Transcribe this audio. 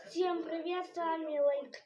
Всем привет, с вами Лайк